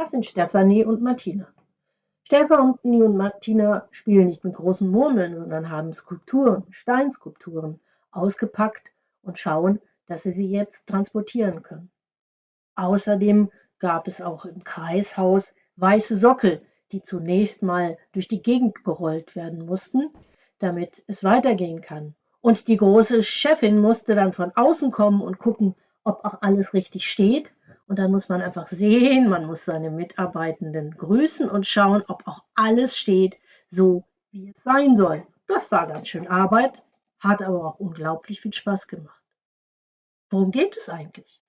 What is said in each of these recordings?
Das sind Stefanie und Martina. Stefanie und Martina spielen nicht mit großen Murmeln, sondern haben Skulpturen, Steinskulpturen ausgepackt und schauen, dass sie sie jetzt transportieren können. Außerdem gab es auch im Kreishaus weiße Sockel, die zunächst mal durch die Gegend gerollt werden mussten, damit es weitergehen kann. Und die große Chefin musste dann von außen kommen und gucken, ob auch alles richtig steht und dann muss man einfach sehen, man muss seine Mitarbeitenden grüßen und schauen, ob auch alles steht, so wie es sein soll. Das war ganz schön Arbeit, hat aber auch unglaublich viel Spaß gemacht. Worum geht es eigentlich?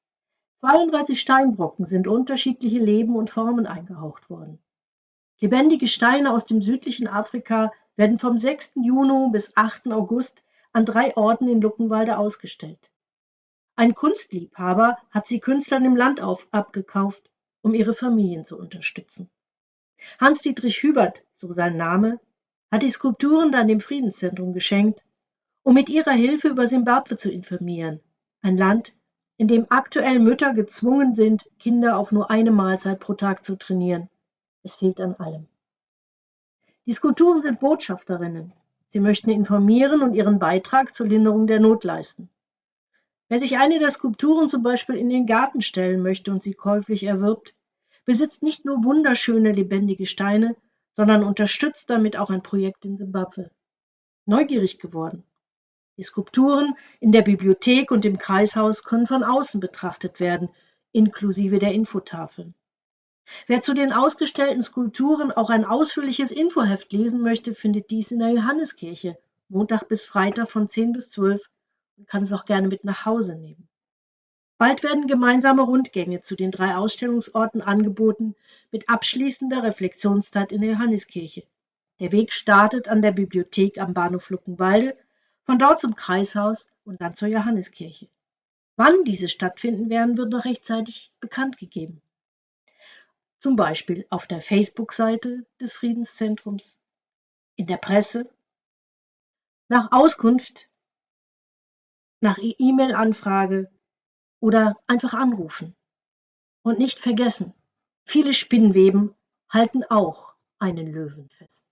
32 Steinbrocken sind unterschiedliche Leben und Formen eingehaucht worden. Lebendige Steine aus dem südlichen Afrika werden vom 6. Juni bis 8. August an drei Orten in Luckenwalde ausgestellt. Ein Kunstliebhaber hat sie Künstlern im Land auf, abgekauft, um ihre Familien zu unterstützen. Hans-Dietrich Hubert, so sein Name, hat die Skulpturen dann dem Friedenszentrum geschenkt, um mit ihrer Hilfe über Simbabwe zu informieren, ein Land, in dem aktuell Mütter gezwungen sind, Kinder auf nur eine Mahlzeit pro Tag zu trainieren. Es fehlt an allem. Die Skulpturen sind Botschafterinnen. Sie möchten informieren und ihren Beitrag zur Linderung der Not leisten. Wer sich eine der Skulpturen zum Beispiel in den Garten stellen möchte und sie käuflich erwirbt, besitzt nicht nur wunderschöne lebendige Steine, sondern unterstützt damit auch ein Projekt in Simbabwe. Neugierig geworden. Die Skulpturen in der Bibliothek und im Kreishaus können von außen betrachtet werden, inklusive der Infotafeln. Wer zu den ausgestellten Skulpturen auch ein ausführliches Infoheft lesen möchte, findet dies in der Johanneskirche, Montag bis Freitag von 10 bis 12 und kann es auch gerne mit nach Hause nehmen. Bald werden gemeinsame Rundgänge zu den drei Ausstellungsorten angeboten, mit abschließender Reflexionszeit in der Johanneskirche. Der Weg startet an der Bibliothek am Bahnhof Luckenwalde, von dort zum Kreishaus und dann zur Johanneskirche. Wann diese stattfinden werden, wird noch rechtzeitig bekannt gegeben. Zum Beispiel auf der Facebook-Seite des Friedenszentrums, in der Presse. Nach Auskunft nach E-Mail-Anfrage oder einfach anrufen. Und nicht vergessen, viele Spinnweben halten auch einen Löwen fest.